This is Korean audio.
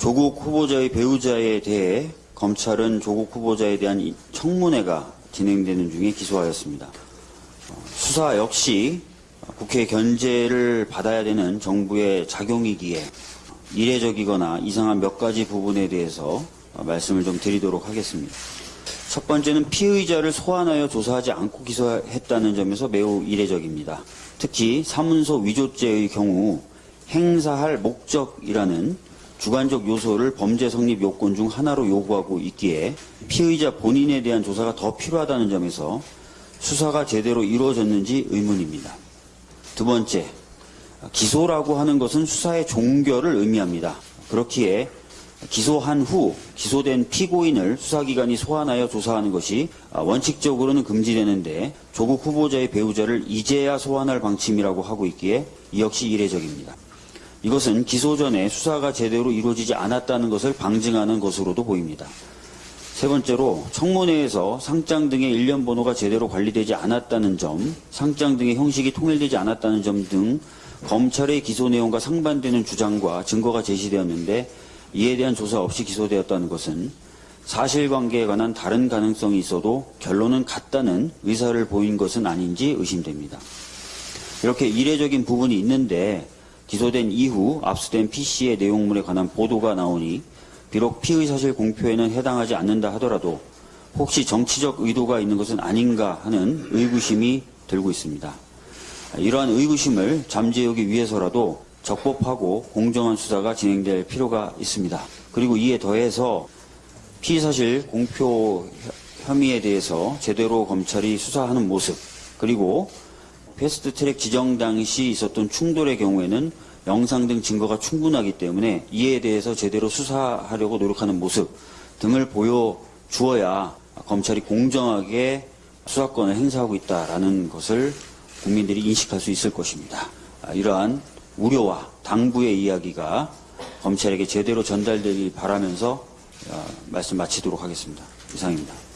조국 후보자의 배우자에 대해 검찰은 조국 후보자에 대한 이 청문회가 진행되는 중에 기소하였습니다. 어, 수사 역시 국회 견제를 받아야 되는 정부의 작용이기에 이례적이거나 이상한 몇 가지 부분에 대해서 말씀을 좀 드리도록 하겠습니다. 첫 번째는 피의자를 소환하여 조사하지 않고 기소했다는 점에서 매우 이례적입니다. 특히 사문서 위조죄의 경우 행사할 목적이라는 주관적 요소를 범죄 성립 요건 중 하나로 요구하고 있기에 피의자 본인에 대한 조사가 더 필요하다는 점에서 수사가 제대로 이루어졌는지 의문입니다. 두 번째, 기소라고 하는 것은 수사의 종결을 의미합니다. 그렇기에 기소한 후 기소된 피고인을 수사기관이 소환하여 조사하는 것이 원칙적으로는 금지되는데 조국 후보자의 배우자를 이제야 소환할 방침이라고 하고 있기에 이 역시 이례적입니다. 이것은 기소 전에 수사가 제대로 이루어지지 않았다는 것을 방증하는 것으로도 보입니다. 세 번째로 청문회에서 상장 등의 일련 번호가 제대로 관리되지 않았다는 점, 상장 등의 형식이 통일되지 않았다는 점 등 검찰의 기소 내용과 상반되는 주장과 증거가 제시되었는데 이에 대한 조사 없이 기소되었다는 것은 사실관계에 관한 다른 가능성이 있어도 결론은 같다는 의사를 보인 것은 아닌지 의심됩니다. 이렇게 이례적인 부분이 있는데 기소된 이후 압수된 PC의 내용물에 관한 보도가 나오니 비록 피의 사실 공표에는 해당하지 않는다 하더라도 혹시 정치적 의도가 있는 것은 아닌가 하는 의구심이 들고 있습니다. 이러한 의구심을 잠재우기 위해서라도 적법하고 공정한 수사가 진행될 필요가 있습니다. 그리고 이에 더해서 피의사실 공표 혐의에 대해서 제대로 검찰이 수사하는 모습 그리고 패스트트랙 지정 당시 있었던 충돌의 경우에는 영상 등 증거가 충분하기 때문에 이에 대해서 제대로 수사하려고 노력하는 모습 등을 보여주어야 검찰이 공정하게 수사권을 행사하고 있다라는 것을 국민들이 인식할 수 있을 것입니다. 이러한 우려와 당부의 이야기가 검찰에게 제대로 전달되길 바라면서 말씀 마치도록 하겠습니다. 이상입니다.